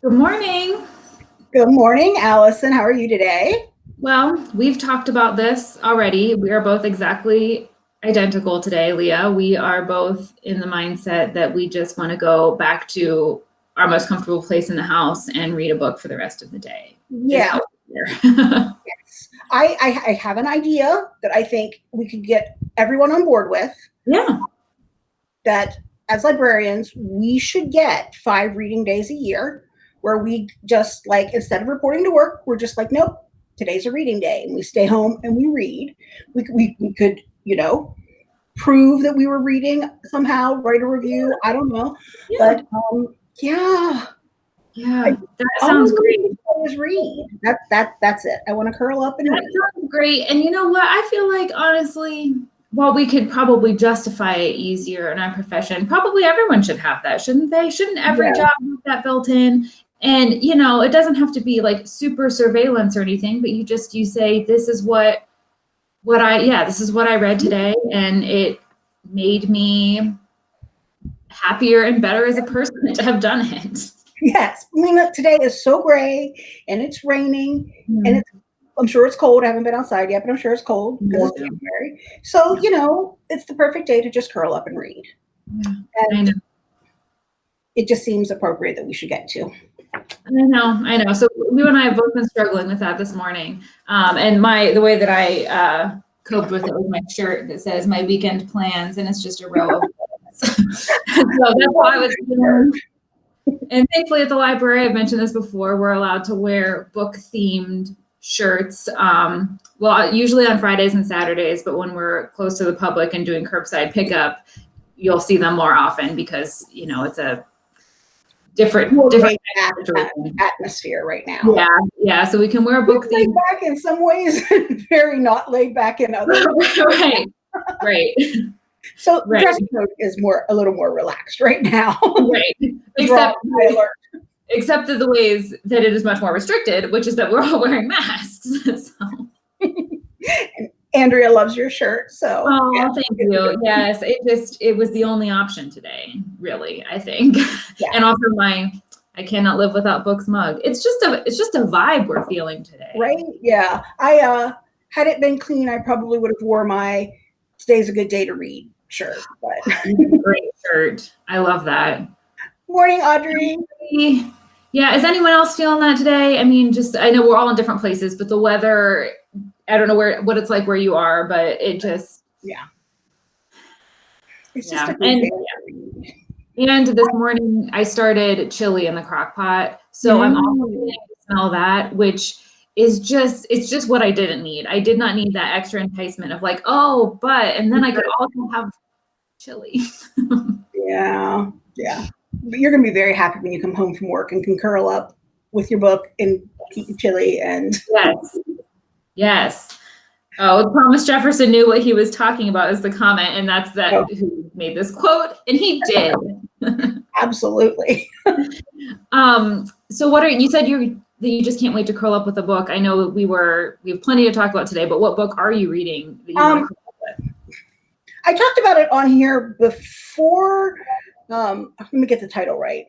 Good morning. Good morning, Allison. How are you today? Well, we've talked about this already. We are both exactly identical today, Leah. We are both in the mindset that we just want to go back to our most comfortable place in the house and read a book for the rest of the day. Yeah. yes. I, I, I have an idea that I think we could get everyone on board with. Yeah. That as librarians, we should get five reading days a year where we just like, instead of reporting to work, we're just like, nope, today's a reading day. And we stay home and we read. We, we, we could, you know, prove that we were reading somehow, write a review. I don't know. Yeah. But um, yeah. Yeah, that sounds great. Is read. That that that's it. I want to curl up and that read. sounds great. And you know what? I feel like honestly, while we could probably justify it easier in our profession, probably everyone should have that, shouldn't they? Shouldn't every yeah. job have that built in? And you know, it doesn't have to be like super surveillance or anything, but you just you say this is what what I yeah, this is what I read today and it made me happier and better as a person to have done it. Yes. I mean, today is so gray and it's raining mm. and it's I'm sure it's cold. I haven't been outside yet, but I'm sure it's cold because it's January. So, you know, it's the perfect day to just curl up and read. Yeah, and it just seems appropriate that we should get to. I know, I know. So you and I have both been struggling with that this morning. Um, and my the way that I uh, coped with it was my shirt that says my weekend plans, and it's just a row of so that's why I was and thankfully at the library, I've mentioned this before, we're allowed to wear book themed shirts. Um, well, usually on Fridays and Saturdays, but when we're close to the public and doing curbside pickup, you'll see them more often because, you know, it's a different, More different atmosphere right now. Yeah. Yeah. So we can wear a book laid back in some ways very not laid back in others. right. Right. So right. dress code is more a little more relaxed right now. right. Except except that the ways that it is much more restricted, which is that we're all wearing masks. so. Andrea loves your shirt, so. Oh, yeah. thank you. Yes, it just it was the only option today, really. I think, yeah. and also my I cannot live without books mug. It's just a it's just a vibe we're feeling today. Right? Yeah. I uh had it been clean, I probably would have wore my today's a good day to read shirt. But great shirt. I love that. Morning, Audrey. Yeah, is anyone else feeling that today? I mean, just I know we're all in different places, but the weather, I don't know where what it's like where you are, but it just yeah. It's yeah. and, yeah. and this morning I started chili in the crock pot. So mm. I'm to smell that, which is just it's just what I didn't need. I did not need that extra enticement of like, oh, but and then I could also have chili. yeah. Yeah But you're going to be very happy when you come home from work and can curl up with your book and eat chili and yes yes oh thomas jefferson knew what he was talking about is the comment and that's that oh. who made this quote and he did absolutely um so what are you said you that you just can't wait to curl up with a book i know we were we have plenty to talk about today but what book are you reading You um, I talked about it on here before um, let me get the title right.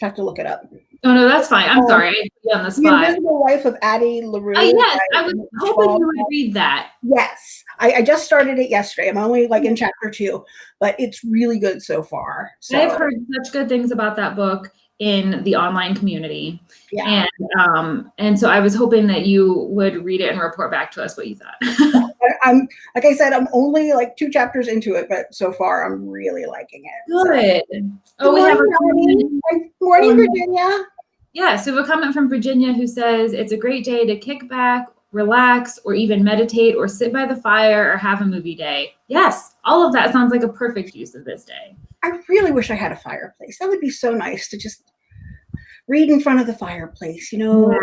Have to look it up. Oh no, that's fine. I'm um, sorry. I on the spot. The Invisible Life of Addie LaRue. Uh, yes, I was hoping you would read that. Yes, I, I, just started it yesterday. I'm only like in chapter two, but it's really good so far. So. I've heard such good things about that book in the online community. Yeah. And um, and so I was hoping that you would read it and report back to us what you thought. I'm like I said, I'm only like two chapters into it, but so far I'm really liking it. Good. So. Oh, we have a morning, morning, um, Virginia. Yeah, so we have a comment from Virginia who says it's a great day to kick back, relax, or even meditate, or sit by the fire, or have a movie day. Yes, all of that sounds like a perfect use of this day. I really wish I had a fireplace. That would be so nice to just read in front of the fireplace. You know, yeah.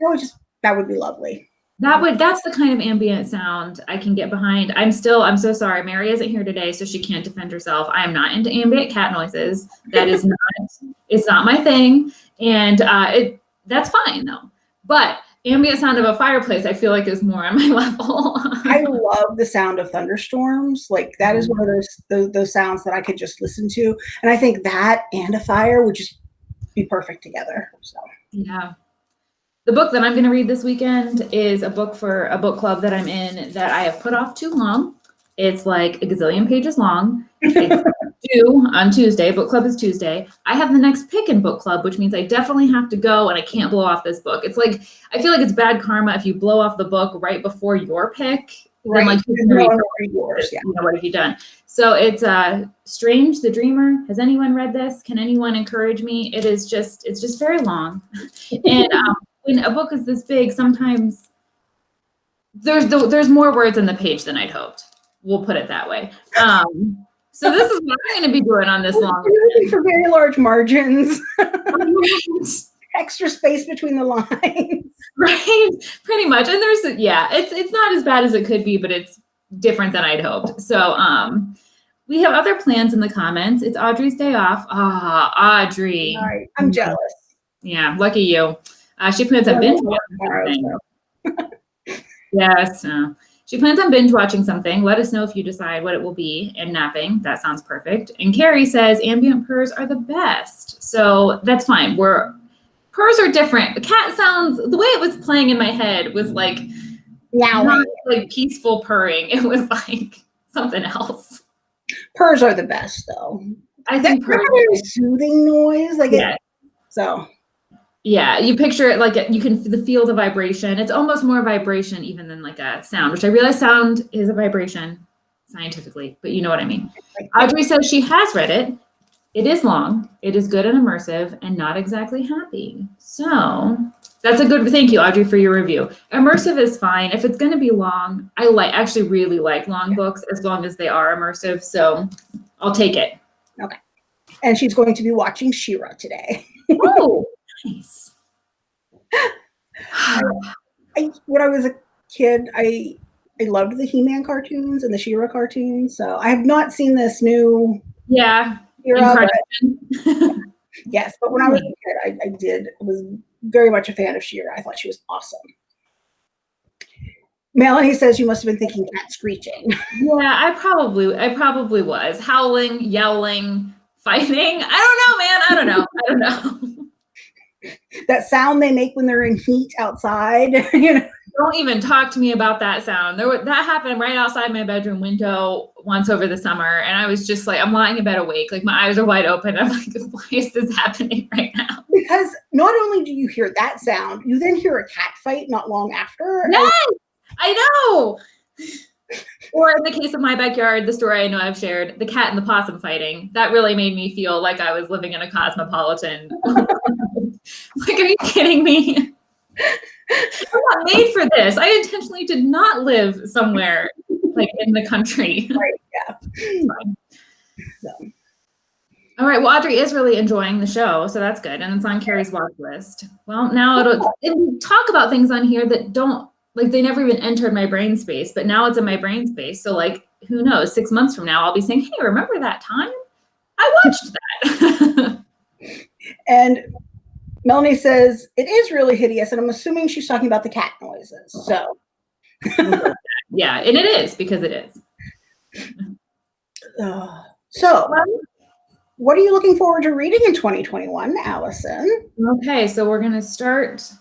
that would just that would be lovely. That would that's the kind of ambient sound I can get behind. I'm still I'm so sorry. Mary isn't here today, so she can't defend herself. I am not into ambient cat noises. That is not it's not my thing. And uh it that's fine though. But ambient sound of a fireplace I feel like is more on my level. I love the sound of thunderstorms. Like that is one of those, those those sounds that I could just listen to. And I think that and a fire would just be perfect together. So Yeah. The book that I'm going to read this weekend is a book for a book club that I'm in that I have put off too long. It's like a gazillion pages long. It's due on Tuesday. Book club is Tuesday. I have the next pick in book club, which means I definitely have to go and I can't blow off this book. It's like, I feel like it's bad karma if you blow off the book right before your pick. Then like you No read one will read yours, yeah. you know, what have you done? So it's uh Strange the Dreamer. Has anyone read this? Can anyone encourage me? It is just it's just very long. and um, when a book is this big, sometimes there's the, there's more words on the page than I'd hoped. We'll put it that way. Um, so this is what I'm going to be doing on this long. Looking for very large margins, extra space between the lines. right, pretty much. And there's yeah, it's it's not as bad as it could be, but it's different than I'd hoped. So um, we have other plans in the comments. It's Audrey's day off. Ah, Audrey. Right, I'm jealous. Yeah, lucky you. Uh, she plans on binge watching something. Yes. uh, she plans on binge watching something. Let us know if you decide what it will be and napping. That sounds perfect. And Carrie says ambient purrs are the best. So that's fine. We're purrs are different. The cat sounds the way it was playing in my head was like Now, like peaceful purring. It was like something else. purrs are the best, though. I That's think a purrs. very soothing noise. Like, Yeah. it, so Yeah, you picture it like you can the feel the vibration. It's almost more vibration even than like a sound, which I realize sound is a vibration scientifically, but you know what I mean. Audrey says she has read it. It is long. It is good and immersive and not exactly happy. So that's a good thank you, Audrey, for your review. Immersive is fine. If it's gonna be long, I like actually really like long books as long as they are immersive. So I'll take it. Okay. And she's going to be watching She-Ra today. Oh, nice. I, when I was a kid, I I loved the He-Man cartoons and the She-Ra cartoons. So I have not seen this new yeah. She-Ra, but yes. But when I was a kid, I, I did was very much a fan of She-Ra. I thought she was awesome. Melanie says you must have been thinking cat screeching. Yeah, I probably I probably was howling, yelling, fighting. I don't know, man. I don't know. I don't know. that sound they make when they're in heat outside. you know, Don't even talk to me about that sound. There that happened right outside my bedroom window once over the summer, and I was just like, I'm lying in bed awake, like my eyes are wide open. I'm like, why is this happening right now? because not only do you hear that sound, you then hear a cat fight not long after. Yes, I know. Or in the case of my backyard, the story I know I've shared, the cat and the possum fighting, that really made me feel like I was living in a cosmopolitan. like, are you kidding me? I'm not made for this. I intentionally did not live somewhere like in the country. So, All right. Well, Audrey is really enjoying the show, so that's good, and it's on Carrie's watch list. Well, now it'll, it'll talk about things on here that don't like they never even entered my brain space, but now it's in my brain space. So, like, who knows? Six months from now, I'll be saying, "Hey, remember that time? I watched that." and Melanie says it is really hideous, and I'm assuming she's talking about the cat noises. So, yeah, and it is because it is. uh, so what are you looking forward to reading in 2021, Allison? Okay, so we're gonna start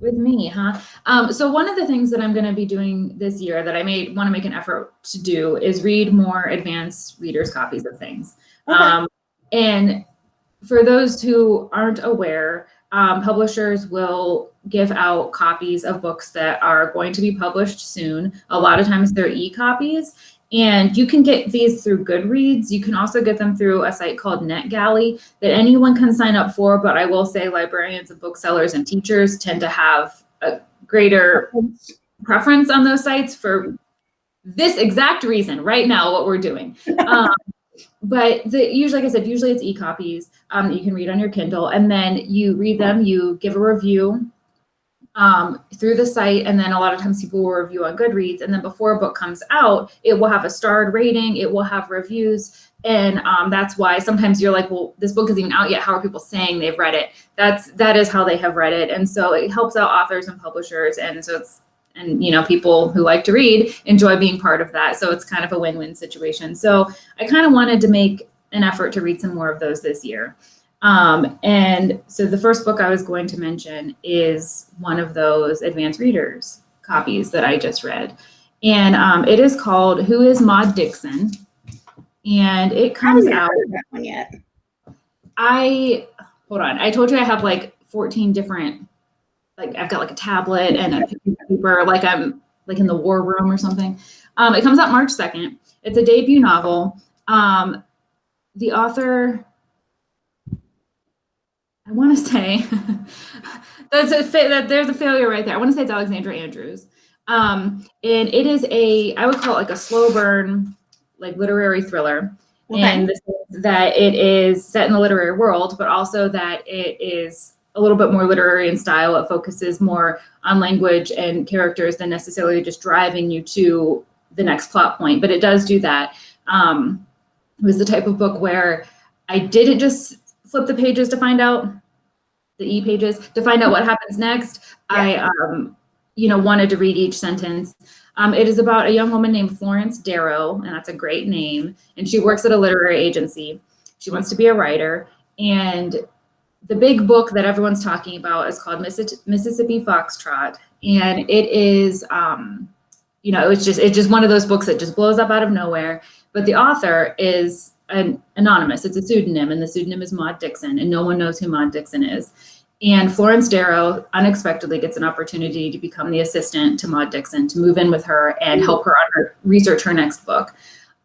with me, huh? Um, so one of the things that I'm gonna be doing this year that I may want to make an effort to do is read more advanced readers' copies of things. Okay. Um, and for those who aren't aware, um, publishers will give out copies of books that are going to be published soon. A lot of times they're e-copies. And you can get these through Goodreads. You can also get them through a site called NetGalley that anyone can sign up for. But I will say librarians and booksellers and teachers tend to have a greater preference on those sites for this exact reason right now what we're doing um, but the, usually like i said usually it's e-copies um, that you can read on your kindle and then you read them you give a review um, through the site and then a lot of times people will review on goodreads and then before a book comes out it will have a starred rating it will have reviews and um, that's why sometimes you're like well this book isn't even out yet. How are people saying they've read it? That's that is how they have read it and so it helps out authors and publishers and so it's and you know people who like to read enjoy being part of that so it's kind of a win-win situation so i kind of wanted to make an effort to read some more of those this year Um, and so the first book I was going to mention is one of those advanced readers copies that I just read. And um, it is called Who is Maud Dixon? And it comes I out. that one yet. I hold on. I told you I have like 14 different, like I've got like a tablet and a paper, like I'm like in the war room or something. Um, it comes out March 2nd. It's a debut novel. Um, the author, I want to say, that's a that there's a failure right there. I want to say it's Alexandra Andrews. Um, and it is a, I would call it like a slow burn, like literary thriller Okay. and that it is set in the literary world, but also that it is a little bit more literary in style. It focuses more on language and characters than necessarily just driving you to the next plot point. But it does do that. Um, it was the type of book where I didn't just flip the pages to find out the e pages to find out what happens next. I, um, you know, wanted to read each sentence. Um, it is about a young woman named Florence Darrow, and that's a great name. And she works at a literary agency. She wants to be a writer. And the big book that everyone's talking about is called Missi- Mississippi Foxtrot. And it is, um, you know, it's just it's just one of those books that just blows up out of nowhere. But the author is an anonymous. It's a pseudonym, and the pseudonym is Maud Dixon, and no one knows who Maud Dixon is. And Florence Darrow unexpectedly gets an opportunity to become the assistant to Maud Dixon, to move in with her and help her on her research her next book.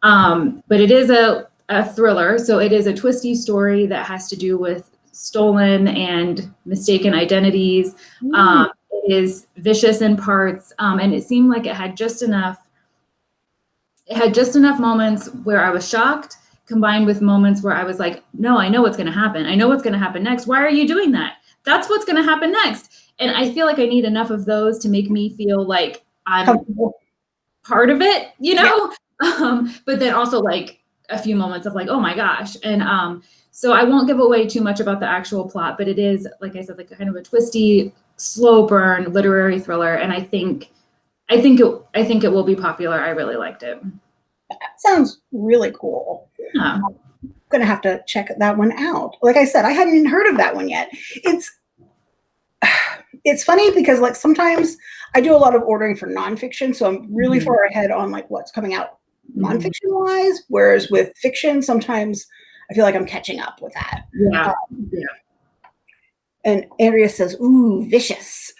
Um, but it is a, a thriller, so it is a twisty story that has to do with stolen and mistaken identities. Um, it is vicious in parts, um, and it seemed like it had just enough. It had just enough moments where I was shocked, combined with moments where I was like, "No, I know what's going to happen. I know what's going to happen next. Why are you doing that? That's what's going to happen next." And I feel like I need enough of those to make me feel like I'm part of it, you know? Um, but then also like a few moments of like, oh my gosh. And um, so I won't give away too much about the actual plot, but it is, like I said, like kind of a twisty, slow burn literary thriller. And I think, I think it, I think it will be popular. I really liked it. That sounds really cool. Yeah. I'm gonna have to check that one out. Like I said, I hadn't even heard of that one yet. It's it's funny because like sometimes I do a lot of ordering for nonfiction, so I'm really Mhm. far ahead on like what's coming out Mhm. nonfiction wise. Whereas with fiction, sometimes I feel like I'm catching up with that. Yeah. And Andrea says, "Ooh, vicious."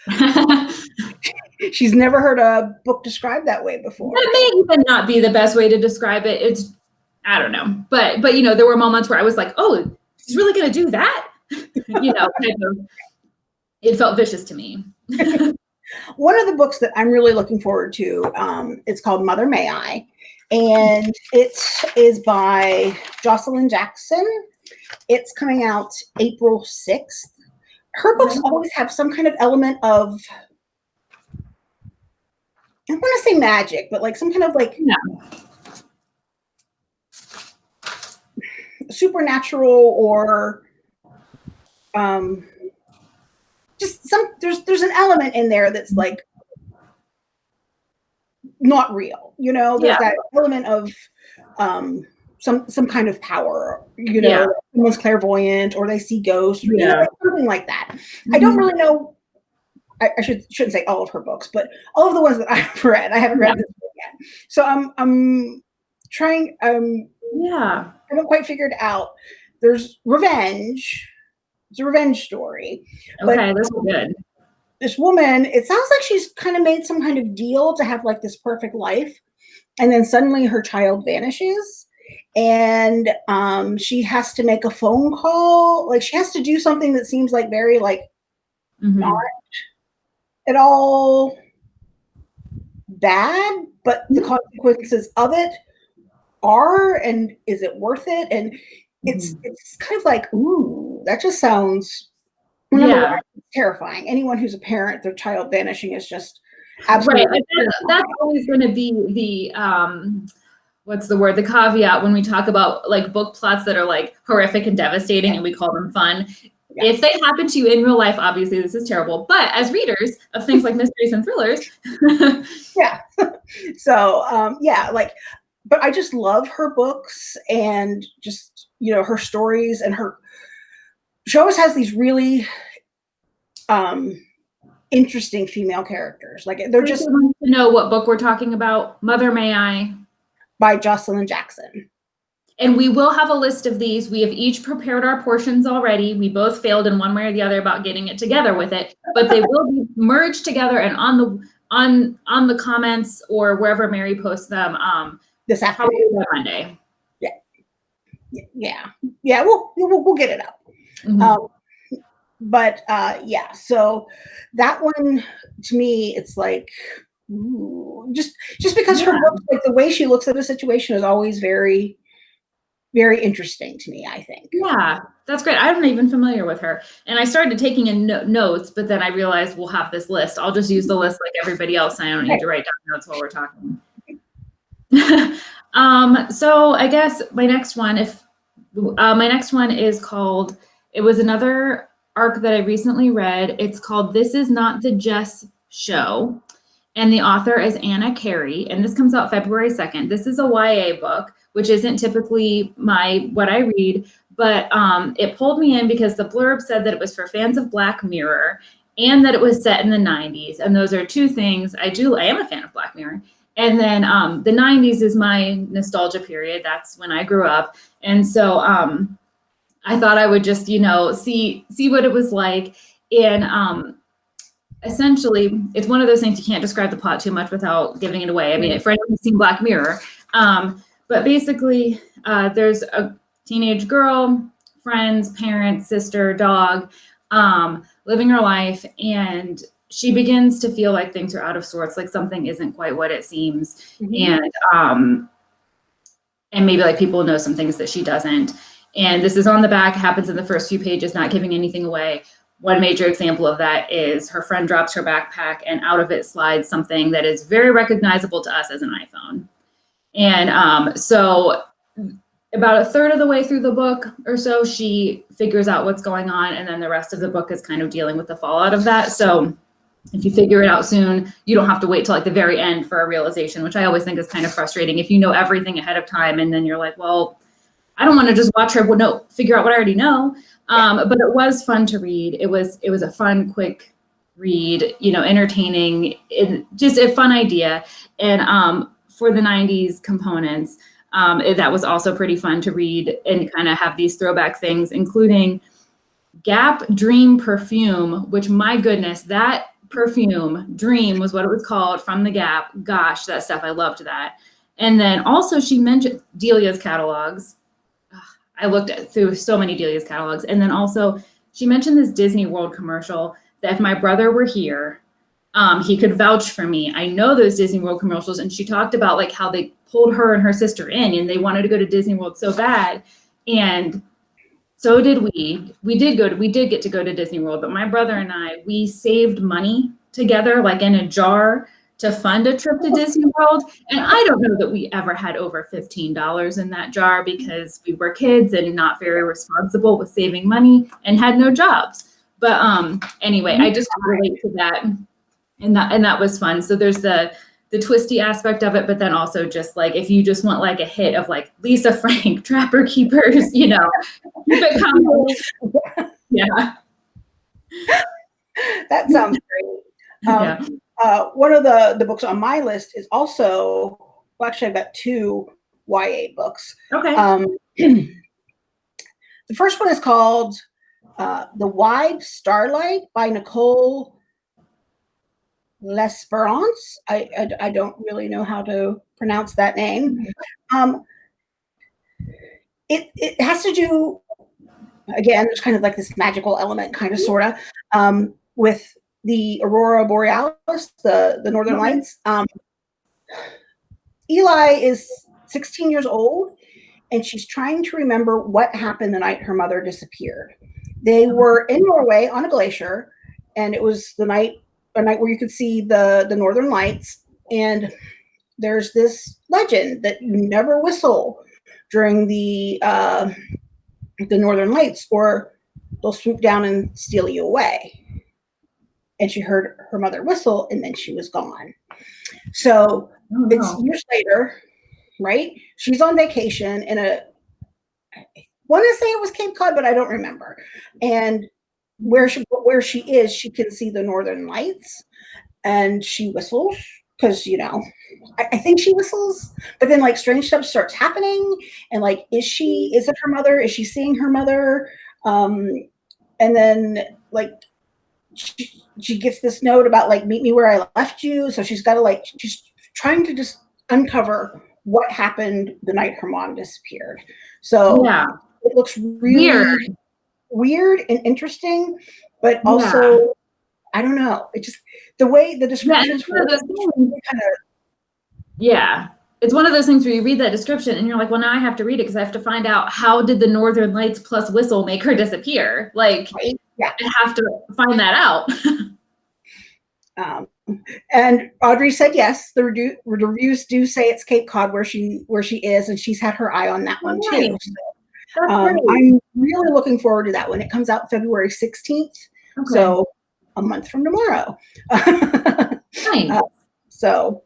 She's never heard a book described that way before. That may even not be the best way to describe it. It's, I don't know, but but you know, there were moments where I was like, oh, she's really gonna do that, you know, kind of. It felt vicious to me. one of the books that I'm really looking forward to, um, it's called Mother May I, and it is by Joshilyn Jackson. It's coming out April 6th. Her books always have some kind of element of, I want to say magic, but like some kind of like Yeah. supernatural or um just some there's there's an element in there that's like not real you know there's Yeah. that element of um some some kind of power you know Yeah. someone's clairvoyant or they see ghosts you know, Yeah. like something like that i don't really know I, I should shouldn't say all of her books but all of the ones that i've read i haven't read this yet so i'm i'm trying um Yeah. I haven't quite figured out. There's revenge. It's a revenge story. But- Okay, this is good. This woman, it sounds like she's kind of made some kind of deal to have like this perfect life. And then suddenly her child vanishes. And um, she has to make a phone call. Like she has to do something that seems like very like Mhm. not at all bad, but the Mhm. consequences of it are, and is it worth it? And it's it's kind of like, ooh, that just sounds number Yeah. one, terrifying. Anyone who's a parent, their child vanishing is just absolutely like, That's, that's always going to be the um, what's the word? The caveat when we talk about like book plots that are like horrific and devastating, and we call them fun. Yeah. If they happen to you in real life, obviously this is terrible. But as readers of things like mysteries and thrillers, yeah. so um, yeah, like, but I just love her books and just you know her stories and her she always has these really um interesting female characters. Like they're just to know what book we're talking about. Mother May I. by Joshilyn Jackson. And we will have a list of these. We have each prepared our portions already. We both failed in one way or the other about getting it together with it, but they will be merged together and on the on on the comments or wherever Mary posts them. Um, This afternoon. Monday. Yeah. Yeah, yeah. we'll we'll, we'll get it up. Mhm. Um, but uh, yeah, so that one to me, it's like ooh, just just because her Yeah. books, like the way she looks at a situation, is always very, very interesting to me. I think. Yeah, that's great. I'm not even familiar with her. And I started taking in no- notes, but then I realized we'll have this list. I'll just use the list like everybody else. I don't need to write down notes while we're talking. um, so I guess my next one, if uh, my next one is called, it was another arc that I recently read. It's called This Is Not the Jess Show. And the author is Anna Carey, and this comes out February 2nd. This is a YA book, which isn't typically my what I read, but um, it pulled me in because the blurb said that it was for fans of Black Mirror and that it was set in the 90s. And those are two things I do. I am a fan of Black Mirror. And then um, the 90s is my nostalgia period. That's when I grew up. And so um, I thought I would just, you know, see see what it was like. And um, essentially, it's one of those things you can't describe the plot too much without giving it away. I mean, for anyone who's seen Black Mirror, um, but basically, uh, there's a teenage girl, friends, parents, sister, dog, um, living her life, and she begins to feel like things are out of sorts, like something isn't quite what it seems, and um, and maybe like people know some things that she doesn't. And this is on the back, happens in the first few pages, not giving anything away. One major example of that is her friend drops her backpack, and out of it slides something that is very recognizable to us as an iPhone. And um, so, about a third of the way through the book or so, she figures out what's going on, and then the rest of the book is kind of dealing with the fallout of that. So, if you figure it out soon, you don't have to wait till like the very end for a realization, which I always think is kind of frustrating. If you know everything ahead of time, and then you're like, well, I don't want to just watch her no, figure out what I already know. Um, but it was fun to read. It was it was a fun, quick read. You know, entertaining. It, just a fun idea. And um, for the '90s components, um, it- that was also pretty fun to read and kind of have these throwback things, including Gap Dream perfume. Which my goodness, that perfume Dream was what it was called from the Gap. Gosh, that stuff I loved that. And then also she mentioned Delia's catalogs. I looked at, through so many Delia's catalogs. And then also she mentioned this Disney World commercial that if my brother were here, um, he could vouch for me. I know those Disney World commercials. And she talked about like how they pulled her and her sister in and they wanted to go to Disney World so bad. And so did we. We did go to, we did get to go to Disney World, but my brother and I, we saved money together, like in a jar to fund a trip to Disney World. And I don't know that we ever had over $15 in that jar because we were kids and not very responsible with saving money and had no jobs. But um anyway, I just relate to that. And that and that was fun. So there's the the twisty aspect of it, but then also just like if you just want like a hit of like Lisa Frank, Trapper Keepers, you know, keep it coming. Yeah. that sounds great. Um, yeah. Uh, one of the the books on my list is also well, actually I've got two YA books. Okay. Um, the first one is called uh, "The Wide Starlight" by Nicole Lesperance. I, I I don't really know how to pronounce that name. Um, it it has to do again. There's kind of like this magical element, kind of sorta, um, with the aurora borealis, the the northern lights. Um, Eli is 16 years old, and she's trying to remember what happened the night her mother disappeared. They were in Norway on a glacier, and it was the night a night where you could see the the northern lights. And there's this legend that you never whistle during the uh, the northern lights, or they'll swoop down and steal you away. And she heard her mother whistle, and then she was gone. So Oh, it's no. years later, right? She's on vacation in a want to say it was Cape Cod, but I don't remember. And where she where she is, she can see the northern lights, and she whistles because you know I, I, think she whistles but then like strange stuff starts happening and like is she is it her mother is she seeing her mother um and then like she, she gets this note about like meet me where i left you so she's got to like she's trying to just uncover what happened the night her mom disappeared so yeah it looks really weird, weird and interesting but also yeah. I don't know. It just the way the descriptions yeah, kind of yeah. It's one of those things where you read that description and you're like, well, now I have to read it because I have to find out how did the Northern Lights plus whistle make her disappear? Like, right? yeah, I have to find that out. um, and Audrey said yes. The, redu- the, reviews do say it's Cape Cod where she where she is, and she's had her eye on that one too. So, um, I'm really looking forward to that one. It comes out February 16th. Okay. So a month from tomorrow. nice. uh, so,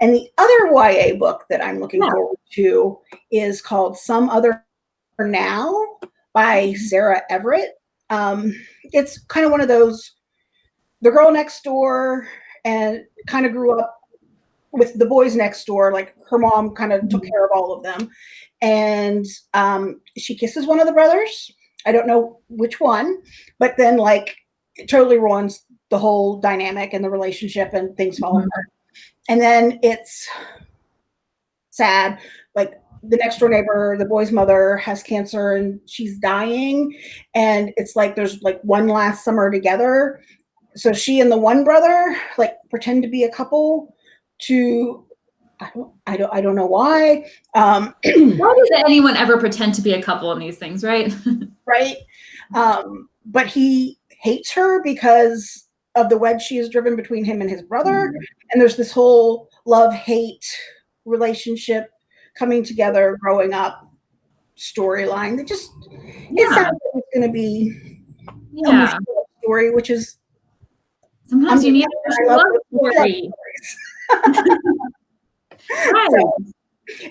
and the other YA book that I'm looking yeah. forward to is called Some Other Now by mm-hmm. Sarah Everett. Um, it's kind of one of those, the girl next door and kind of grew up with the boys next door. Like her mom kind of took mm-hmm. care of all of them. And um, she kisses one of the brothers. I don't know which one, but then like it totally ruins the whole dynamic and the relationship and things fall mm-hmm. apart. And then it's sad. Like the next door neighbor, the boy's mother has cancer and she's dying. And it's like there's like one last summer together. So she and the one brother like pretend to be a couple to I don't, I don't, I don't know why. Um, why does anyone ever pretend to be a couple in these things, right? right. Um, but he hates her because of the wedge she has driven between him and his brother. Mm-hmm. And there's this whole love hate relationship coming together, growing up storyline that just yeah. it sounds like it's going to be yeah. a story, which is sometimes you need a love story. right. So,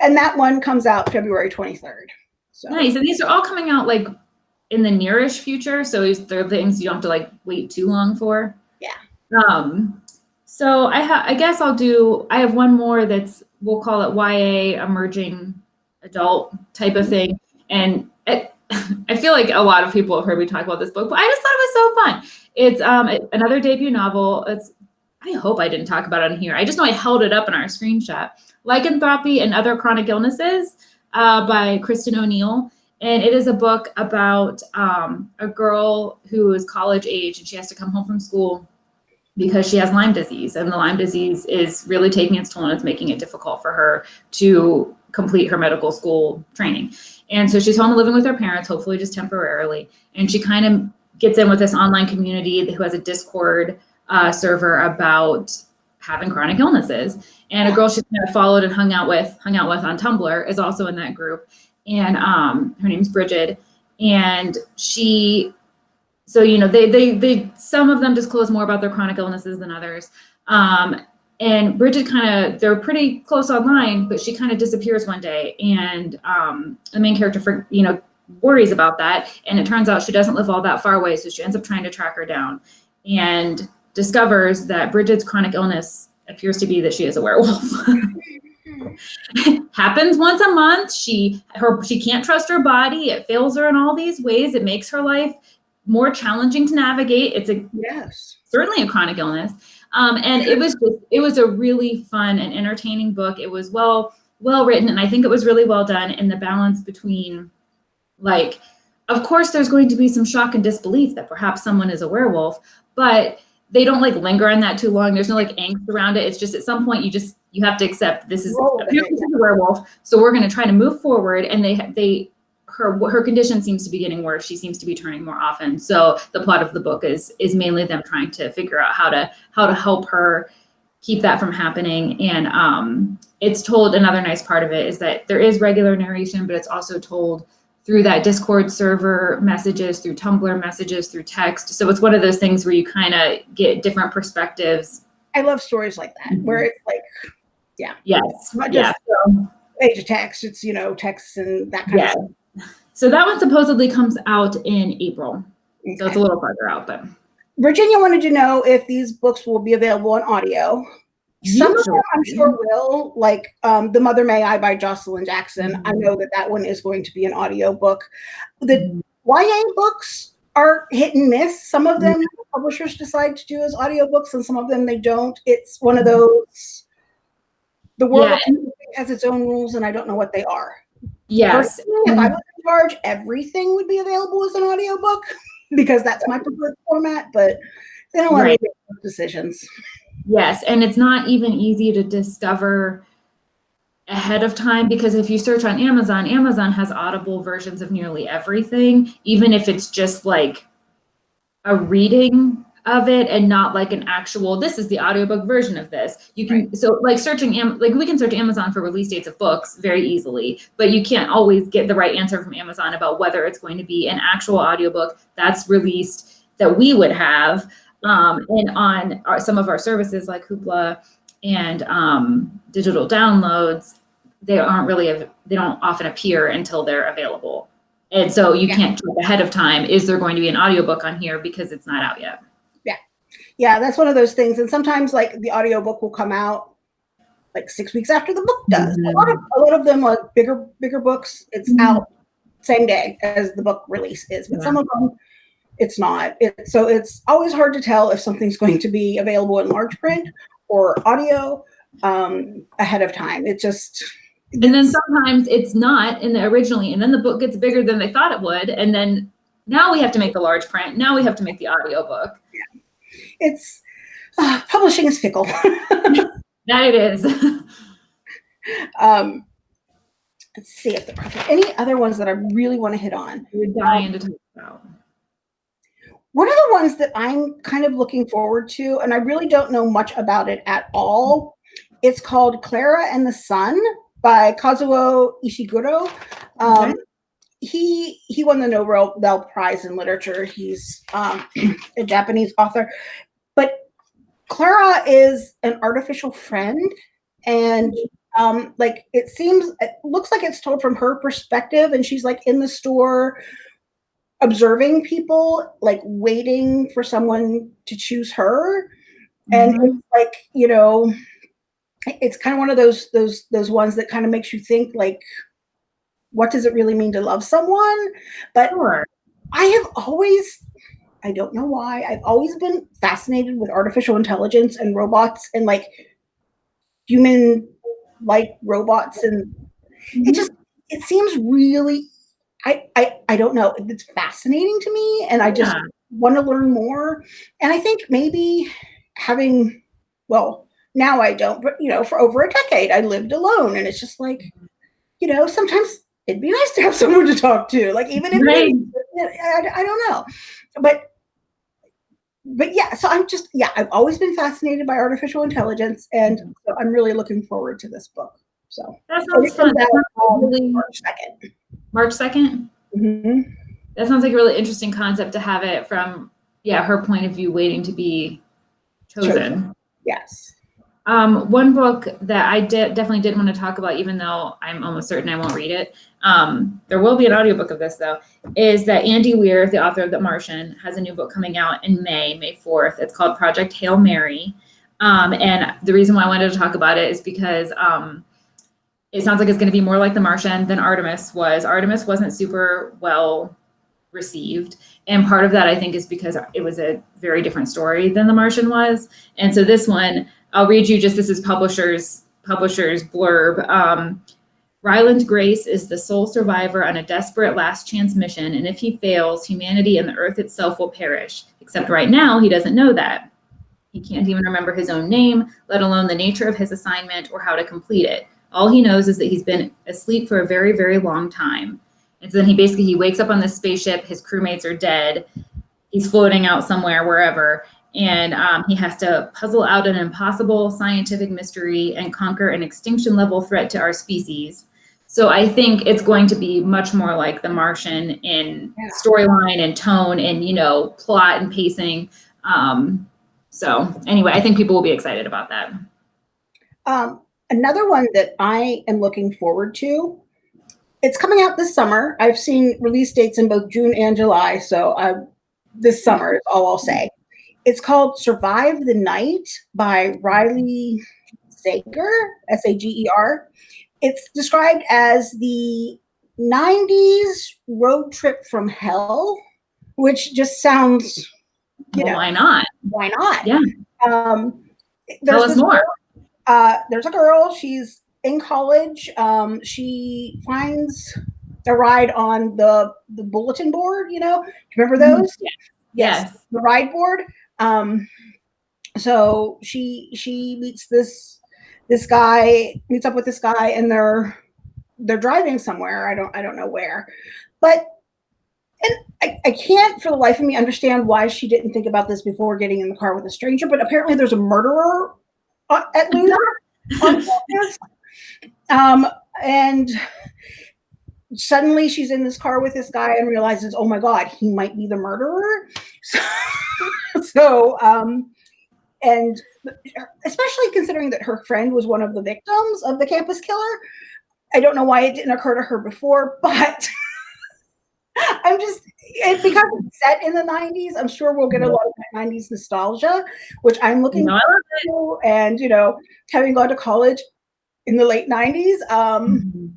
and that one comes out February 23rd. So. Nice. And these are all coming out like in the nearish future. So they're things you don't have to like wait too long for. Yeah. Um, so I have, I guess I'll do, I have one more that's, we'll call it YA emerging adult type of thing. And it, I feel like a lot of people have heard me talk about this book, but I just thought it was so fun. It's um, another debut novel. It's, I hope I didn't talk about it on here. I just know I held it up in our screenshot. Lycanthropy and Other Chronic Illnesses uh, by Kristen O'Neal. And it is a book about um, a girl who is college age and she has to come home from school because she has Lyme disease. And the Lyme disease is really taking its toll and it's making it difficult for her to complete her medical school training. And so she's home living with her parents, hopefully just temporarily. And she kind of gets in with this online community who has a Discord uh, server about having chronic illnesses. And a girl she's kind of followed and hung out with, hung out with on Tumblr is also in that group and um, her name's Bridget, and she, so you know, they they they some of them disclose more about their chronic illnesses than others. Um, and Bridget kind of they're pretty close online, but she kind of disappears one day, and um, the main character for you know worries about that, and it turns out she doesn't live all that far away, so she ends up trying to track her down, and discovers that Bridget's chronic illness appears to be that she is a werewolf. happens once a month. She her she can't trust her body. It fails her in all these ways. It makes her life more challenging to navigate. It's a yes, certainly a chronic illness. Um, and it was just it was a really fun and entertaining book. It was well well written, and I think it was really well done in the balance between like, of course, there's going to be some shock and disbelief that perhaps someone is a werewolf, but they don't like linger on that too long. There's no like angst around it. It's just at some point you just you have to accept this is apparently a werewolf. So we're going to try to move forward. And they they her her condition seems to be getting worse. She seems to be turning more often. So the plot of the book is is mainly them trying to figure out how to how to help her keep that from happening. And um, it's told another nice part of it is that there is regular narration, but it's also told through that Discord server messages, through Tumblr messages, through text. So it's one of those things where you kind of get different perspectives. I love stories like that, mm-hmm. where it's like, yeah. Yes. Not just yeah. page of text, it's, you know, texts and that kind of stuff. So that one supposedly comes out in April. So it's a little farther out, but Virginia wanted to know if these books will be available on audio. Some of them I'm sure will, like um, The Mother May I by Joshilyn Jackson. I mm-hmm. know that that one is going to be an audio book. The YA books are hit and miss. Some of them mm-hmm. publishers decide to do as audiobooks and some of them they don't. It's one of mm-hmm. those, the world Yeah. has its own rules and I don't know what they are. Yes. Personally, if I was in charge, everything would be available as an audiobook because that's my preferred format, but they don't me Right. make those decisions. Yes, and it's not even easy to discover ahead of time because if you search on Amazon, Amazon has audible versions of nearly everything, even if it's just like a reading of it and not like an actual this is the audiobook version of this. You can so like searching Am- like we can search Amazon for release dates of books very easily, but you can't always get the right answer from Amazon about whether it's going to be an actual audiobook that's released that we would have um, and on our, some of our services like Hoopla and um, digital downloads, they aren't really, they don't often appear until they're available. And so you Yeah. can't check ahead of time, is there going to be an audiobook on here because it's not out yet? Yeah, that's one of those things. And sometimes like the audiobook will come out like six weeks after the book does. A lot of a lot of them like bigger bigger books, it's Mhm. out same day as the book release is. But some of them it's not. It, so it's always hard to tell if something's going to be available in large print or audio um, ahead of time. It just And then sometimes it's not in the originally, and then the book gets bigger than they thought it would. And then now we have to make the large print. Now we have to make the audiobook. It's uh, publishing is fickle. That it is. um, let's see if there are any other ones that I really want to hit on. We're dying to talk about. One of the ones that I'm kind of looking forward to, and I really don't know much about it at all, it's called Clara and the Sun by Kazuo Ishiguro. Um, Okay. He he won the Nobel Prize in Literature. He's um, a Japanese author, but Clara is an artificial friend, and um, like it seems, it looks like it's told from her perspective, and she's like in the store observing people, like waiting for someone to choose her. And Mhm. it's like, you know, it's kind of one of those those those ones that kind of makes you think like what does it really mean to love someone? But Sure. I have always I don't know why. I've always been fascinated with artificial intelligence and robots and like human like robots and it mm-hmm. just it seems really I, I I don't know. It's fascinating to me, and I just Yeah. want to learn more. And I think maybe having, well, now I don't, but you know, for over a decade I lived alone, and it's just like, mm-hmm. you know, sometimes it'd be nice to have someone to talk to, like even if Right. I, I don't know, but but yeah. So I'm just yeah. I've always been fascinated by artificial intelligence, and so I'm really looking forward to this book. So That so sounds fun. That sounds um, really March second. March 2nd. Mhm. That sounds like a really interesting concept to have it from, yeah, her point of view, waiting to be chosen. Chosen. Yes. Um, one book that I did definitely did want to talk about, even though I'm almost certain I won't read it. Um, there will be an audiobook of this though, is that Andy Weir, the author of The Martian, has a new book coming out in May, May 4th. It's called Project Hail Mary. Um, and the reason why I wanted to talk about it is because um, it sounds like it's going to be more like The Martian than Artemis was. Artemis wasn't super well received. And part of that, I think, is because it was a very different story than The Martian was. And so this one, I'll read you just this is publisher's publisher's blurb. Um, Ryland Grace is the sole survivor on a desperate last chance mission, and if he fails, humanity and the earth itself will perish. Except right now, he doesn't know that. He can't even remember his own name, let alone the nature of his assignment or how to complete it. All he knows is that he's been asleep for a very, very long time. And so then he basically he wakes up on this spaceship. His crewmates are dead. He's floating out somewhere, wherever, and um, he has to puzzle out an impossible scientific mystery and conquer an extinction level threat to our species. So I think it's going to be much more like The Martian in Yeah. storyline and tone and you know plot and pacing. Um, so anyway, I think people will be excited about that. Um, another one that I am looking forward to it's coming out this summer. I've seen release dates in both June and July, so uh, this summer is all I'll say. It's called Survive the Night by Riley Sager, S A G E R. It's described as the 90s road trip from hell, which just sounds, you Well, know, why not? why not? Yeah. Um, Tell us more. uh, there's a girl. She's in college. Um, she finds a ride on the the bulletin board. You know, Do you remember Mhm. those? Yes. the ride board. Um, so she she meets this this guy meets up with this guy, and they're they're driving somewhere. I don't I don't know where, but. And I, I can't for the life of me understand why she didn't think about this before getting in the car with a stranger, but apparently there's a murderer uh, at Luna on campus. Um, and suddenly she's in this car with this guy and realizes, oh my God, he might be the murderer. So, so um, and especially considering that her friend was one of the victims of the campus killer. I don't know why it didn't occur to her before, but I'm just it, because it's set in the 90s. I'm sure we'll get a lot of 90s nostalgia, which I'm looking No, to. And you know, having gone to college in the late 90s, um, it.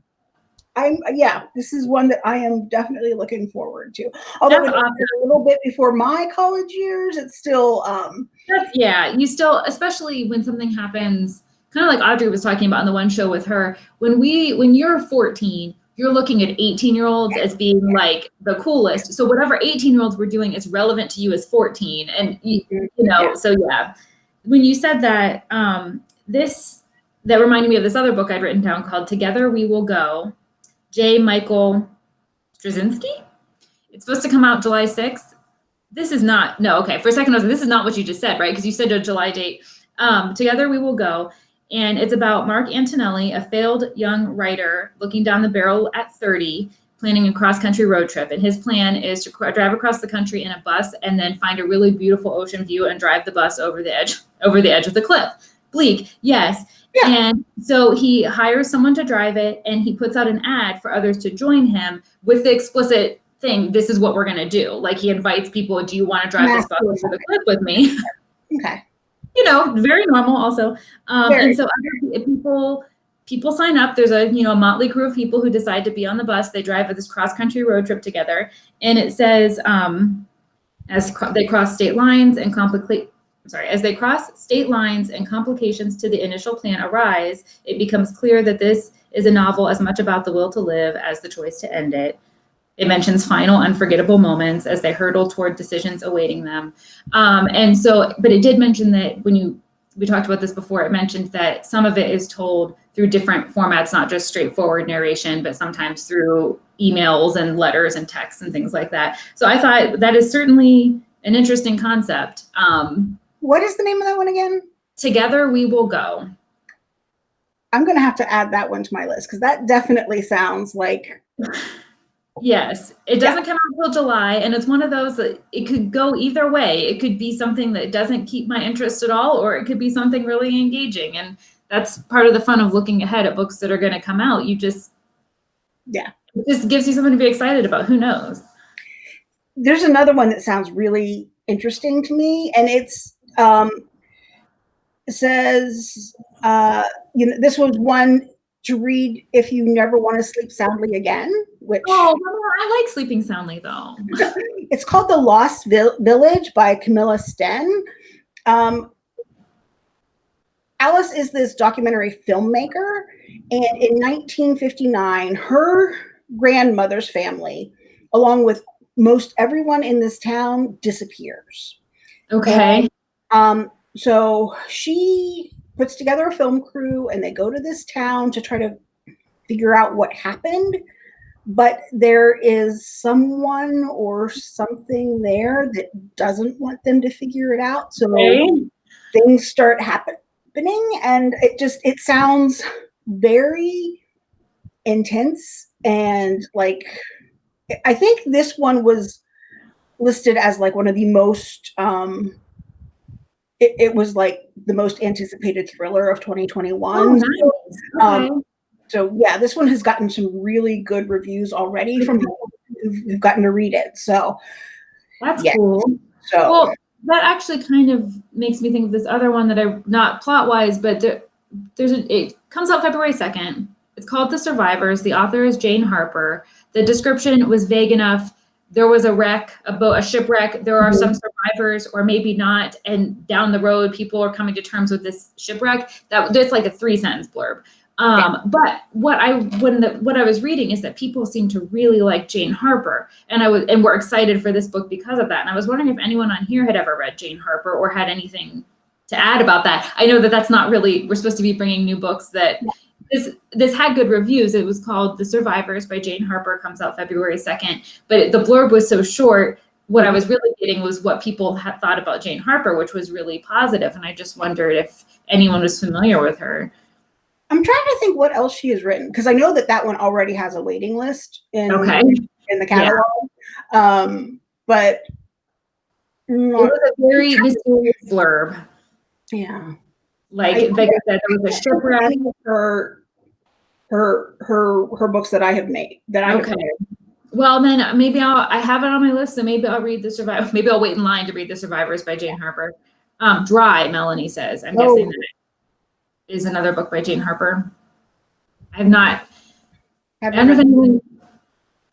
I'm yeah, this is one that I am definitely looking forward to. Although was a little bit before my college years, it's still um That's, yeah, you still, especially when something happens, kind of like Audrey was talking about on the one show with her. When we, when you're 14, you're looking at 18 year olds as being like the coolest. So whatever 18 year olds were doing is relevant to you as 14, and you, you know. Yeah. So yeah, when you said that, um, this that reminded me of this other book I'd written down called "Together We Will Go," J. Michael Straczynski. It's supposed to come out July 6th. This is not, no, okay. For a second, I was this is not what you just said, right? Because you said a July date. Um, Together We Will Go. And it's about Mark Antonelli, a failed young writer looking down the barrel at 30, planning a cross country road trip. And his plan is to drive across the country in a bus and then find a really beautiful ocean view and drive the bus over the edge, over the edge of the cliff. Bleak, yes. Yeah. And so he hires someone to drive it and he puts out an ad for others to join him with the explicit thing this is what we're going to do. Like he invites people, do you want to drive this bus over the cliff with me? okay. you know, very normal also. Um, Very. and so other people people sign up. There's a you know a motley crew of people who decide to be on the bus. They drive this cross country road trip together, and it says um, as cro- they cross state lines and complicate. Sorry, as they cross state lines and complications to the initial plan arise, it becomes clear that this is a novel as much about the will to live as the choice to end it. It mentions final unforgettable moments as they hurtle toward decisions awaiting them. Um, and so, but it did mention that when you, we talked about this before, it mentioned that some of it is told through different formats, not just straightforward narration, but sometimes through emails and letters and texts and things like that. So I thought that is certainly an interesting concept. Um, What is the name of that one again? together we will go. I'm gonna have to add that one to my list because that definitely sounds like Yes, it doesn't come out until July, and it's one of those that it could go either way. It could be something that doesn't keep my interest at all, or it could be something really engaging. And that's part of the fun of looking ahead at books that are going to come out. You just, Yeah. it just gives you something to be excited about. Who knows? there's another one that sounds really interesting to me, and it's um says uh you know this was one to read if you never want to sleep soundly again, which Oh, I like sleeping soundly though. it's called The Lost Vil- Village by Camilla Sten. Um, Alice is this documentary filmmaker, and in 1959, her grandmother's family, along with most everyone in this town, disappears. Okay. Um, so she puts together a film crew and they go to this town to try to figure out what happened. But there is someone or something there that doesn't want them to figure it out. So Okay. things start happening and it just it sounds very intense and like I think this one was listed as like one of the most um it, it was like the most anticipated thriller of 2021 Oh, nice. Um, Okay. so yeah, this one has gotten some really good reviews already from people who've, gotten to read it. So That's Yeah. cool. so Well, that actually kind of makes me think of this other one that I not plot wise, but there, there's a it comes out February second. It's called The Survivors. The author is Jane Harper. The description was vague enough. There was a wreck, a boat, a shipwreck. There are some survivors, or maybe not. And down the road, people are coming to terms with this shipwreck. That that's like a three sentence blurb. Um, but what I when the, what I was reading is that people seem to really like Jane Harper, and I was and were excited for this book because of that. And I was wondering if anyone on here had ever read Jane Harper or had anything to add about that. I know that that's not really we're supposed to be bringing new books that this this had good reviews. It was called The Survivors by Jane Harper. Comes out February second, but the blurb was so short. What I was really getting was what people had thought about Jane Harper, which was really positive. and I just wondered if anyone was familiar with her. I'm trying to think what else she has written because I know that that one already has a waiting list in Okay. in the catalog. Um, but It was a very mysterious blurb. yeah, Like, I- like I said, there was a shipwreck. her her her her books that I have made that I Okay. Well, then maybe I'll, I have it on my list, so maybe I'll read the survivor. Maybe I'll wait in line to read the survivors by Jane Harper. Um, Dry, Melanie says. I'm guessing Oh. that is another book by Jane Harper. I have not, Have I don't know if read- anyone,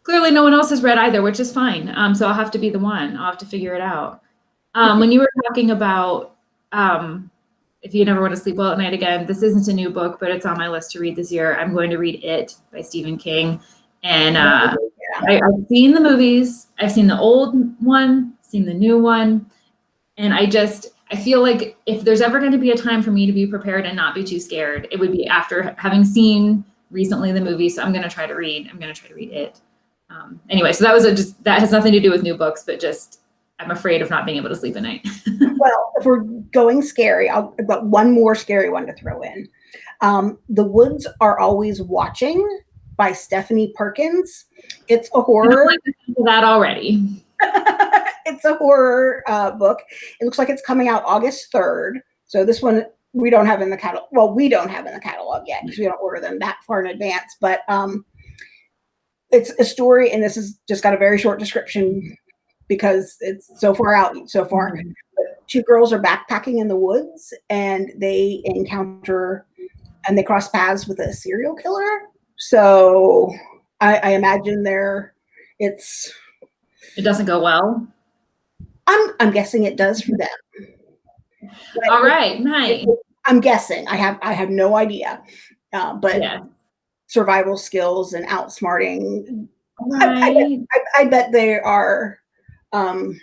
clearly no one else has read either, which is fine. Um, so I'll have to be the one. I'll have to figure it out. Um, when you were talking about, um, if you never want to sleep well at night again, this isn't a new book, but it's on my list to read this year. I'm going to read It by Stephen King. And, uh, I, I've seen the movies. I've seen the old one, seen the new one, and I just I feel like if there's ever going to be a time for me to be prepared and not be too scared, it would be after having seen recently the movie. So I'm going to try to read. I'm going to try to read it. Um, anyway, so that was a just that has nothing to do with new books, but just I'm afraid of not being able to sleep at night. Well, if we're going scary, I'll, I've got one more scary one to throw in. Um, the Woods Are Always Watching by Stephanie Perkins. It's a horror. that already. it's a horror uh, book. It looks like it's coming out August 3rd. So this one we don't have in the catalog. Well, we don't have in the catalog yet because we don't order them that far in advance. But um, it's a story, and this has just got a very short description because it's so far out so far. But two girls are backpacking in the woods, and they encounter and they cross paths with a serial killer. So I, I imagine they're it's It doesn't go well. I'm I'm guessing it does for them. But All right, nice. I'm guessing. I have I have no idea. Uh, but Yeah. survival skills and outsmarting. I, I, Right. I, I bet they are um,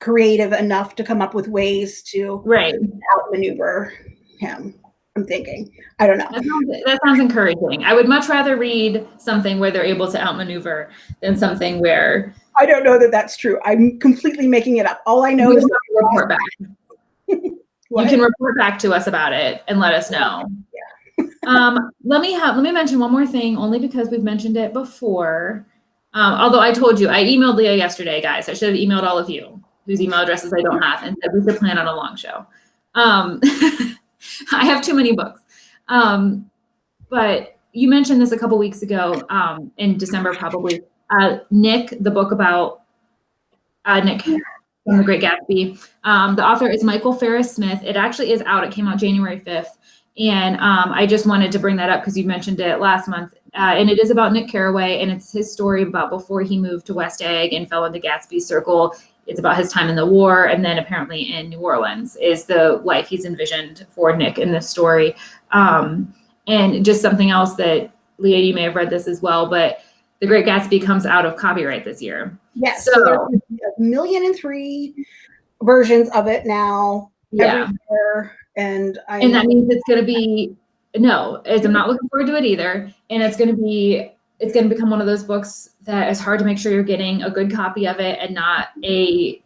creative enough to come up with ways to Right. outmaneuver him. I'm thinking. I don't know. That sounds, that sounds encouraging. I would much rather read something where they're able to outmaneuver than something where I don't know that that's true. I'm completely making it up. All I know is report back. You can report back to us about it and let us know. um, let me have let me mention one more thing, only because we've mentioned it before. Um, although I told you, I emailed Leah yesterday, guys. I should have emailed all of you whose email addresses I don't have and said we should plan on a long show. Um, I have too many books. Um, but you mentioned this a couple weeks ago, um, in December probably. Uh, Nick, the book about uh, Nick from The Great Gatsby. Um, the author is Michael Farris Smith. It actually is out. It came out January 5th. And um, I just wanted to bring that up because you mentioned it last month. Uh, and it is about Nick Carraway, and it's his story about before he moved to West Egg and fell into Gatsby's circle. It's about his time in the war, and then apparently in New Orleans is the life he's envisioned for Nick in this story. Um, and just something else that Leah, you may have read this as well, but The Great Gatsby comes out of copyright this year. Yes. So- So, there's a million and three versions of it now. Yeah. And I and that means it's going to be no it's, i'm not looking forward to it either. And it's going to be it's going to become one of those books that is hard to make sure you're getting a good copy of it and not a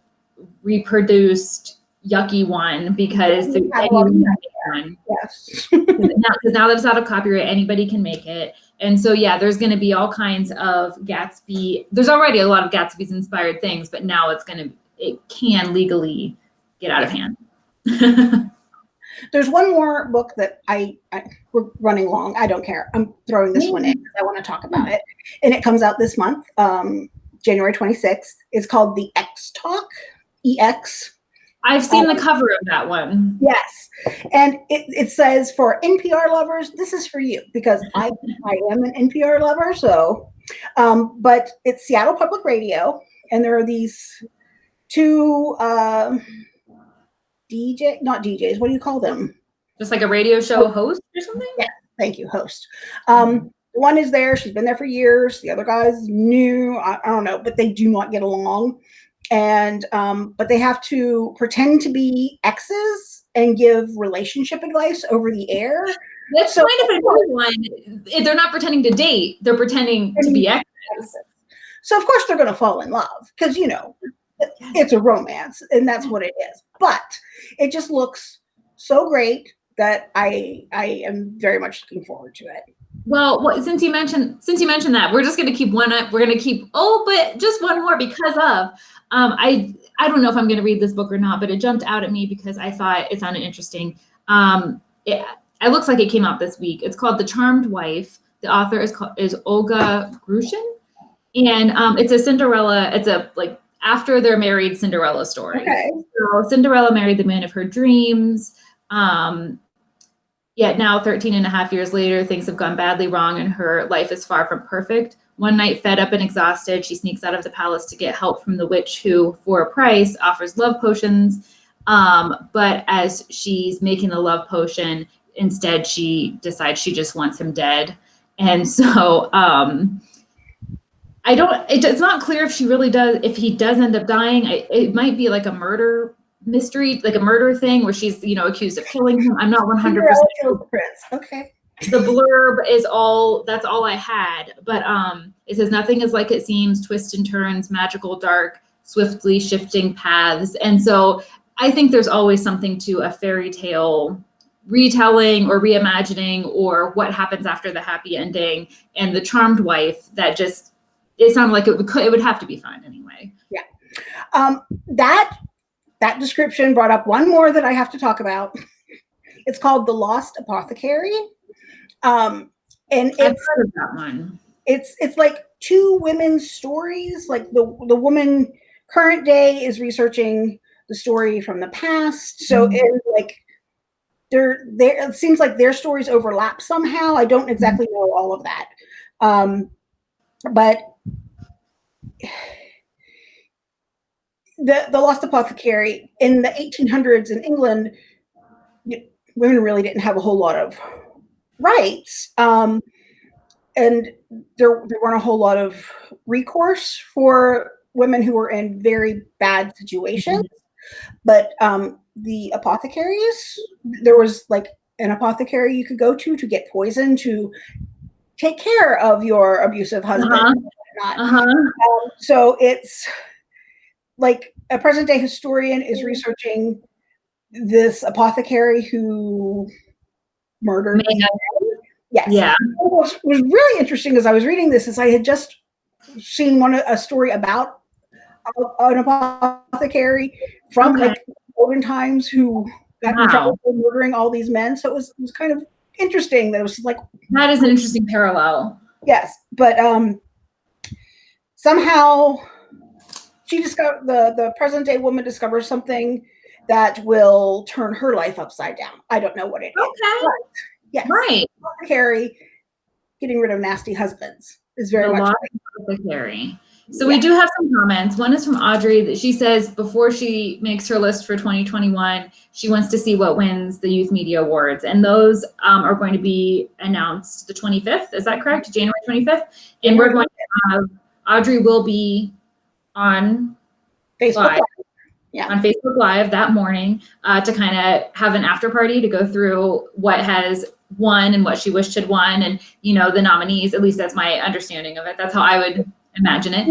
reproduced yucky one because the, anyone one. yes. now, 'cause now that it's out of copyright anybody can make it. And so yeah there's going to be all kinds of gatsby there's already a lot of gatsby's inspired things but now it's going to it can legally get out of hand There's one more book that I, I we're running long. I don't care. I'm throwing this one in. I want to talk about it, and it comes out this month, um, January 26th. It's called The Ex Talk. EX. I've seen the cover of that one. Yes, and it, it says for NPR lovers, this is for you because I I am an NPR lover. So, um, but it's Seattle Public Radio, and there are these two uh, DJ, not DJs. What do you call them? Just like a radio show host or something? Yeah. Thank you, host. Um, one is there. She's been there for years. The other guy's new. I, I don't know, but they do not get along. And um, but they have to pretend to be exes and give relationship advice over the air. That's So- kind of a one. If They're not pretending to date, they're pretending to be exes. So of course they're going to fall in love because you know it's a romance and that's what it is. But it just looks so great that I I am very much looking forward to it. Well, what, since you mentioned since you mentioned that, we're just going to keep one up. We're going to keep oh, but just one more because of um, I I don't know if I'm going to read this book or not, but it jumped out at me because I thought it sounded interesting. Um, it, it looks like it came out this week. It's called The Charmed Wife. The author is called is Olga Grushin, and um, it's a Cinderella. It's a like after they're married Cinderella story. Okay. So Cinderella married the man of her dreams. Um, yet now, 13 and a half years later, things have gone badly wrong and her life is far from perfect. One night, fed up and exhausted, she sneaks out of the palace to get help from the witch who, for a price, offers love potions. Um, but as she's making the love potion, instead she decides she just wants him dead. And so um, I don't, it, it's not clear if she really does, if he does end up dying. I, it might be like a murder mystery, like a murder thing where she's, you know, accused of killing him. I'm not 100% Cinderella kills the prince. Okay. the blurb is all that's all I had. But um it says nothing is like it seems, twists and turns, magical dark, swiftly shifting paths. And so I think there's always something to a fairy tale retelling or reimagining or what happens after the happy ending and the charmed wife that just it sounded like it would it would have to be fun anyway. Um, that that description brought up one more that I have to talk about. It's called The Lost Apothecary. Um, and I've it's heard of that one. it's it's like two women's stories. Like the the woman current day is researching the story from the past. So Mhm. it's like there there it seems like their stories overlap somehow. I don't exactly know all of that. Um, but the the lost apothecary in the 1800s in England, women really didn't have a whole lot of rights, um, and there there weren't a whole lot of recourse for women who were in very bad situations. But um, the apothecaries, there was like an apothecary you could go to to get poison to take care of your abusive husband. Uh-huh. And whatnot. Uh-huh. Um, so it's like a present day historian is researching this apothecary who murdered. Yes. Yeah. What was really interesting as I was reading this is I had just seen one a story about an apothecary from Okay. like olden times who got in Wow. trouble for murdering all these men. So it was, it was kind of interesting that it was like That is an interesting parallel. Yes, but um, somehow she discovered the the present day woman discovers something that will turn her life upside down. I don't know what it is. Okay. Yes, Right. Carrie getting rid of nasty husbands is very The much. Lost Apothecary. So we do have some comments. One is from Audrey that she says before she makes her list for 2021, she wants to see what wins the Youth Media Awards, and those um, are going to be announced the 25th. Is that correct? January 25th, and we're going to have Audrey will be on Facebook. Live. Yeah. on Facebook Live that morning uh, to kind of have an after party to go through what has won and what she wished had won, and you know the nominees. At least that's my understanding of it. That's how I would imagine it.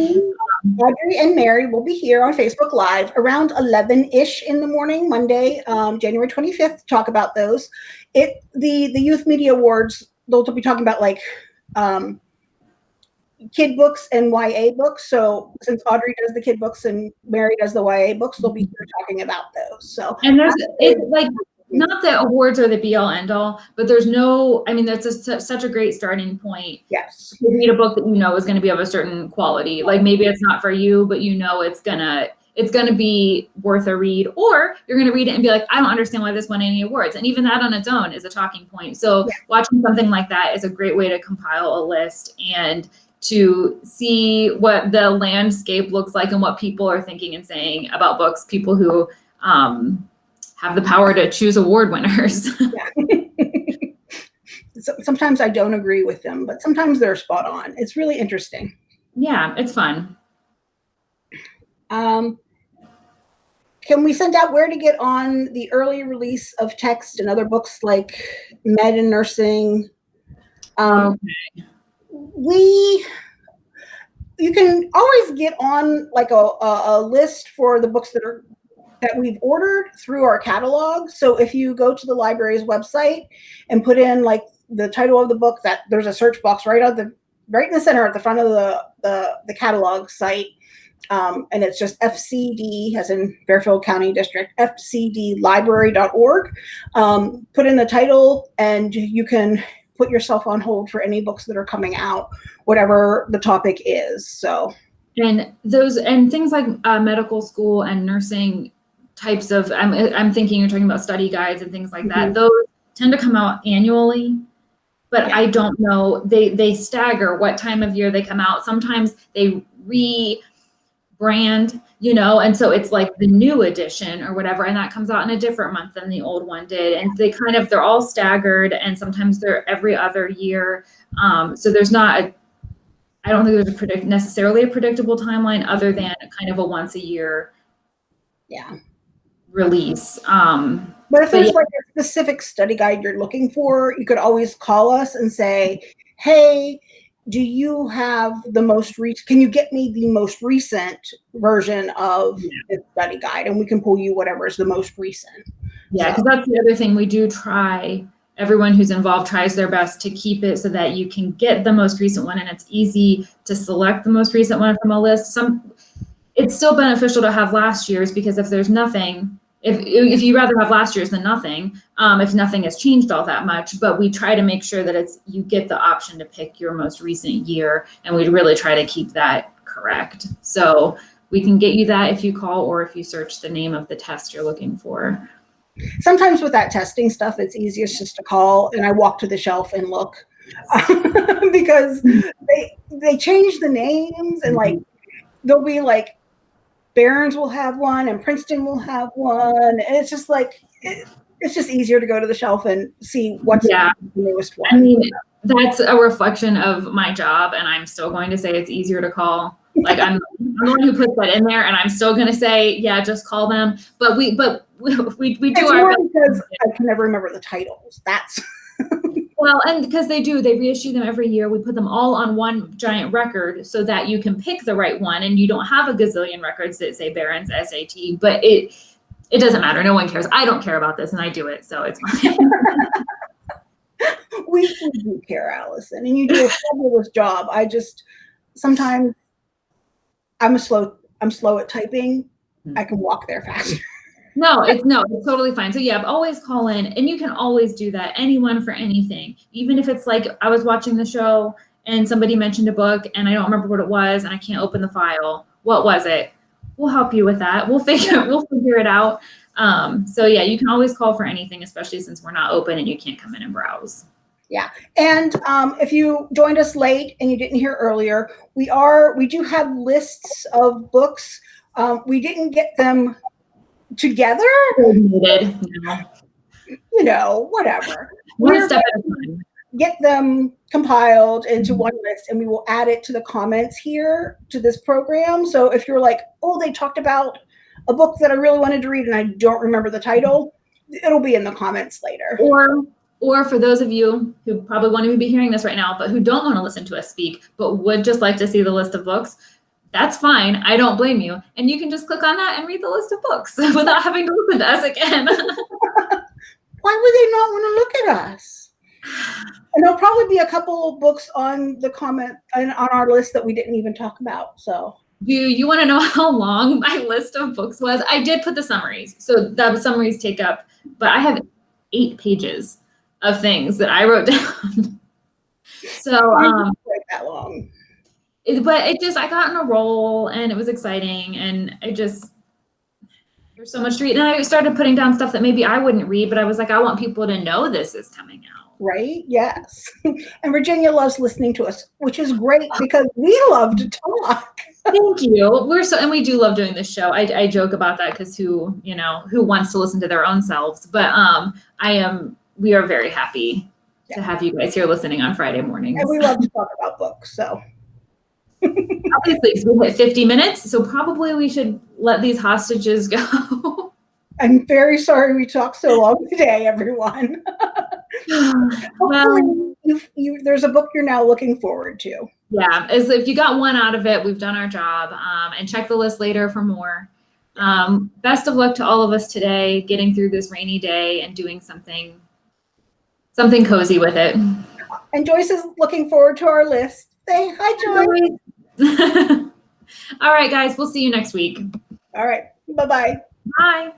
Audrey and Mary will be here on Facebook Live around 11 ish in the morning, Monday, um, January 25th, to talk about those. It the the Youth Media Awards. They'll be talking about like um, kid books and YA books. So since Audrey does the kid books and Mary does the YA books, they'll be here talking about those. So And there's it's like not that awards are the be all end all, but there's no, I mean, that's a, such a great starting point Yes. to read a book that you know is going to be of a certain quality. Like maybe it's not for you, but you know it's gonna it's gonna be worth a read. Or you're gonna read it and be like, I don't understand why this won any awards. And even that on its own is a talking point. So Yeah. watching something like that is a great way to compile a list and to see what the landscape looks like and what people are thinking and saying about books. People who um, have the power to choose award winners. So- Sometimes I don't agree with them, but sometimes they're spot on. It's really interesting. yeah, it's fun. Um, can we send out where to get on the early release of text and other books like med and nursing? Um, we, you can always get on like a, a, list for the books that are that we've ordered through our catalog. So if you go to the library's website and put in like the title of the book, that there's a search box right at the right in the center at the front of the the, the catalog site um, and it's just FCD, as in Fairfield County District, fcdlibrary.org. Um, put in the title, and you can put yourself on hold for any books that are coming out, whatever the topic is. So, And those and things like uh, medical school and nursing types of I'm I'm thinking you're talking about study guides and things like that. Mhm. Those tend to come out annually, but Yeah. I don't know. They they stagger what time of year they come out. Sometimes they re brand, you know, and so it's like the new edition or whatever, and that comes out in a different month than the old one did. And they kind of they're all staggered, and sometimes they're every other year. Um, so there's not a I don't think there's a predict necessarily a predictable timeline other than kind of a once a year yeah. release. Um, But if But there's yeah. like a specific study guide you're looking for, you could always call us and say, hey, do you have the most recent, can you get me the most recent version of Yeah. this study guide? And we can pull you whatever is the most recent. yeah, So- because that's the other thing we do try. Everyone who's involved tries their best to keep it so that you can get the most recent one, and it's easy to select the most recent one from a list. Some, it's still beneficial to have last year's because if there's nothing, if if you rather have last year's than nothing, um, if nothing has changed all that much, but we try to make sure that it's you get the option to pick your most recent year, and we really try to keep that correct. So we can get you that if you call or if you search the name of the test you're looking for. Sometimes with that testing stuff, it's easiest just to call and I walk to the shelf and look because they they change the names and like there'll be like Barron's will have one and Princeton will have one and it's just like it, it's just easier to go to the shelf and see what's Yeah. the newest one. I mean, that's a reflection of my job, and I'm still going to say it's easier to call. Like I'm, I'm the one who puts that in there, and I'm still going to say, yeah, just call them. But we, but we, we, we do It's our more because I can never remember the titles. That's Well, and because they do, they reissue them every year. We put them all on one giant record so that you can pick the right one, and you don't have a gazillion records that say Barron's SAT. But it, it doesn't matter. No one cares. I don't care about this, and I do it, so it's fine. we, we do care, Allison, and you do a fabulous job. I just sometimes I'm a slow I'm slow at typing. Hmm. I can walk there faster. No, it's no, it's totally fine. So yeah, always call in and you can always do that. Anyone for anything. Even if it's like I was watching the show and somebody mentioned a book and I don't remember what it was and I can't open the file. What was it? We'll help you with that. We'll figure we'll figure it out. Um, so yeah, you can always call for anything, especially since we're not open and you can't come in and browse. Yeah, and um, if you joined us late and you didn't hear earlier, we are we do have lists of books. Um, we didn't get them together, Coordinated, you know. you know, whatever. One We're step at a time. get them compiled into one list and we will add it to the comments here to this program. So if you're like, oh, they talked about a book that I really wanted to read and I don't remember the title, it'll be in the comments later. Or or for those of you who probably want to be hearing this right now, but who don't want to listen to us speak, but would just like to see the list of books, that's fine. I don't blame you. And you can just click on that and read the list of books without having to listen to us again. Why would they not want to look at us? And there'll probably be a couple of books on the comment and on our list that we didn't even talk about. So Do you want to know how long my list of books was? I did put the summaries. So the summaries take up, but I have eight pages of things that I wrote down. so, um, that long. It, but it just I got in a roll and it was exciting and I just there's so much to read and I started putting down stuff that maybe I wouldn't read, but I was like, I want people to know this is coming out. Right? Yes. And Virginia loves listening to us, which is great because we love to talk. Thank you. We're so and we do love doing this show. I, I joke about that because who you know who wants to listen to their own selves, but um I am we are very happy to have you guys here listening on Friday mornings. And we love to talk about books. So Obviously, so we hit 50 minutes, so probably we should let these hostages go. I'm very sorry we talked so long today, everyone. Well, you, you, there's a book you're now looking forward to. yeah, as if you got one out of it, we've done our job. Um, and check the list later for more. Um, best of luck to all of us today, getting through this rainy day and doing something something cozy with it. And Joyce is looking forward to our list. Say hi, Joyce. all right, guys, we'll see you next week. All right. Bye bye. Bye.